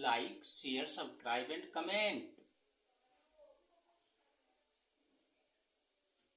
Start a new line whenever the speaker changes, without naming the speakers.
like, share, subscribe and comment.